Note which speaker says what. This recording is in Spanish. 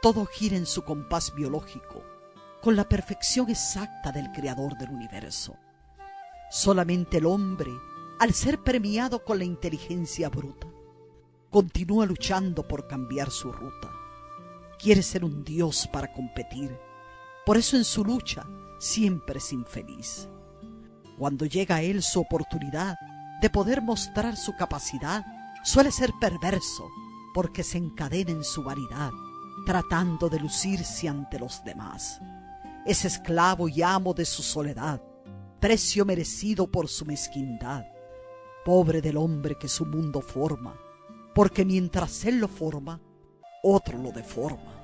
Speaker 1: Todo gira en su compás biológico, con la perfección exacta del creador del universo. Solamente el hombre, al ser premiado con la inteligencia bruta, continúa luchando por cambiar su ruta. Quiere ser un dios para competir, por eso en su lucha siempre es infeliz. Cuando llega a él su oportunidad de poder mostrar su capacidad, suele ser perverso porque se encadena en su vanidad, tratando de lucirse ante los demás. Es esclavo y amo de su soledad, precio merecido por su mezquindad. Pobre del hombre que su mundo forma, porque mientras él lo forma, otro lo deforma.